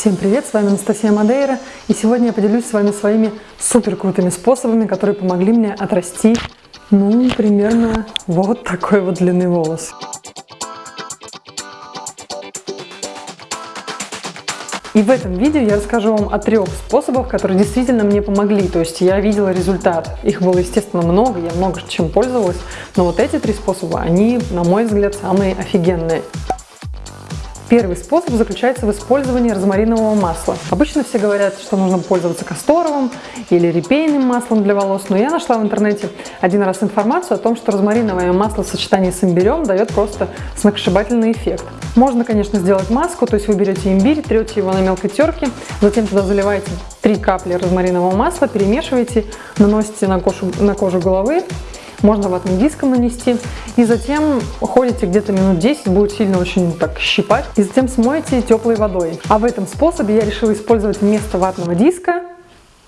Всем привет, с вами Анастасия Мадейра, и сегодня я поделюсь с вами своими супер крутыми способами, которые помогли мне отрасти, ну, примерно вот такой вот длины волос. И в этом видео я расскажу вам о трех способах, которые действительно мне помогли. То есть я видела результат. Их было, естественно, много, я много чем пользовалась. Но вот эти три способа, они, на мой взгляд, самые офигенные. Первый способ заключается в использовании розмаринового масла. Обычно все говорят, что нужно пользоваться касторовым или репейным маслом для волос, но я нашла в интернете один раз информацию о том, что розмариновое масло в сочетании с имбирем дает просто сногсшибательный эффект. Можно, конечно, сделать маску, то есть вы берете имбирь, трете его на мелкой терке, затем туда заливаете 3 капли розмаринового масла, перемешиваете, наносите на кожу, на кожу головы можно ватным диском нанести. И затем ходите где-то минут 10, будет сильно очень так щипать. И затем смоете теплой водой. А в этом способе я решила использовать вместо ватного диска,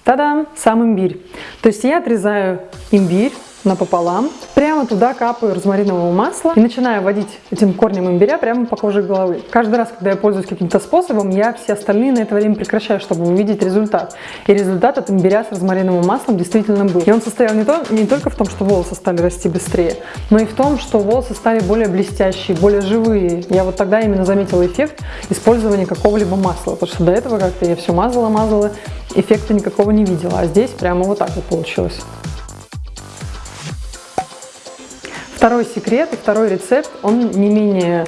та-дам, сам имбирь. То есть я отрезаю имбирь, напополам. Прямо туда капаю розмаринового масла и начинаю водить этим корнем имбиря прямо по коже головы. Каждый раз, когда я пользуюсь каким-то способом, я все остальные на это время прекращаю, чтобы увидеть результат. И результат от имбиря с розмариновым маслом действительно был. И он состоял не, то, не только в том, что волосы стали расти быстрее, но и в том, что волосы стали более блестящие, более живые. Я вот тогда именно заметила эффект использования какого-либо масла, потому что до этого как-то я все мазала-мазала, эффекта никакого не видела, а здесь прямо вот так вот получилось. Второй секрет второй рецепт, он не менее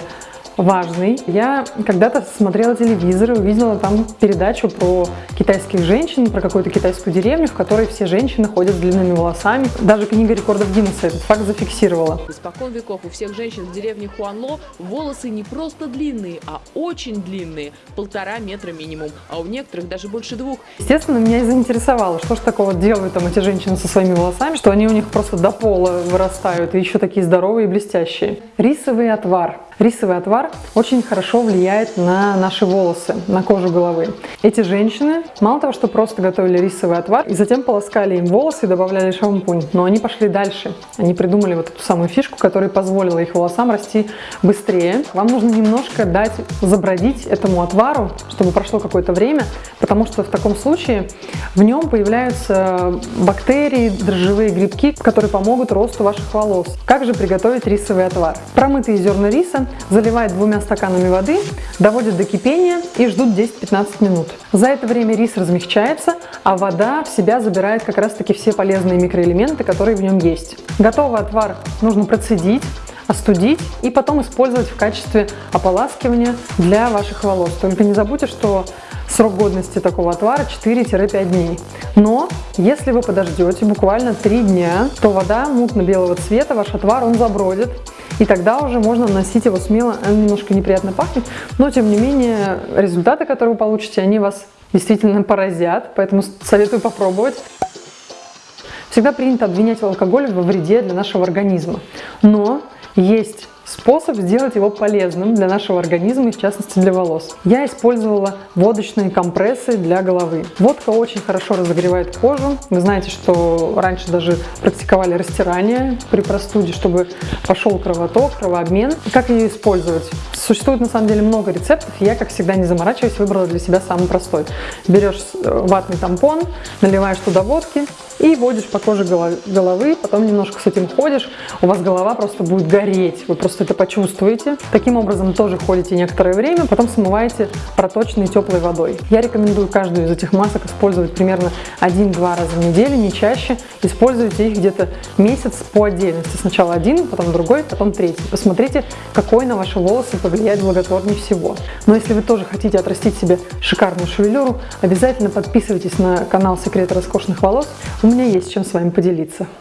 важный. Я когда-то смотрела телевизор и увидела там передачу про китайских женщин, про какую-то китайскую деревню, в которой все женщины ходят с длинными волосами. Даже книга рекордов Гиннесса этот факт зафиксировала. Испокон веков у всех женщин в деревне Хуанло волосы не просто длинные, а очень длинные, полтора метра минимум, а у некоторых даже больше двух. Естественно, меня и заинтересовало, что же такого делают там эти женщины со своими волосами, что они у них просто до пола вырастают и еще такие здоровые и блестящие. Рисовый отвар. Рисовый отвар очень хорошо влияет на наши волосы, на кожу головы. Эти женщины мало того, что просто готовили рисовый отвар и затем полоскали им волосы и добавляли шампунь, но они пошли дальше. Они придумали вот эту самую фишку, которая позволила их волосам расти быстрее. Вам нужно немножко дать забродить этому отвару, чтобы прошло какое-то время, потому что в таком случае в нем появляются бактерии, дрожжевые грибки, которые помогут росту ваших волос. Как же приготовить рисовый отвар? Промытые зерна риса заливают двумя стаканами воды, доводят до кипения и ждут 10-15 минут. За это время рис размягчается, а вода в себя забирает как раз таки все полезные микроэлементы, которые в нем есть. Готовый отвар нужно процедить, остудить и потом использовать в качестве ополаскивания для ваших волос. Только не забудьте, что срок годности такого отвара 4-5 дней. Но если вы подождете буквально 3 дня, то вода мутно-белого цвета, ваш отвар, он забродит, и тогда уже можно наносить его смело, он немножко неприятно пахнет, но тем не менее результаты, которые вы получите, они вас действительно поразят, поэтому советую попробовать. Всегда принято обвинять алкоголь во вреде для нашего организма, но есть способ сделать его полезным для нашего организма и в частности для волос. Я использовала водочные компрессы для головы. Водка очень хорошо разогревает кожу. Вы знаете, что раньше даже практиковали растирание при простуде, чтобы пошел кровоток, кровообмен. Как ее использовать? Существует на самом деле много рецептов, я, как всегда, не заморачиваюсь, выбрала для себя самый простой. Берешь э, ватный тампон, наливаешь туда водки, и водишь по коже головы, потом немножко с этим ходишь, у вас голова просто будет гореть, вы просто это почувствуете. Таким образом тоже ходите некоторое время, потом смываете проточной теплой водой. Я рекомендую каждую из этих масок использовать примерно 1-2 раза в неделю, не чаще. Используйте их где-то месяц по отдельности. Сначала один, потом другой, потом третий. Посмотрите, какой на ваши волосы повлияет благотворнее всего. Но если вы тоже хотите отрастить себе шикарную шевелюру, обязательно подписывайтесь на канал Секреты роскошных волос. У меня есть чем с вами поделиться.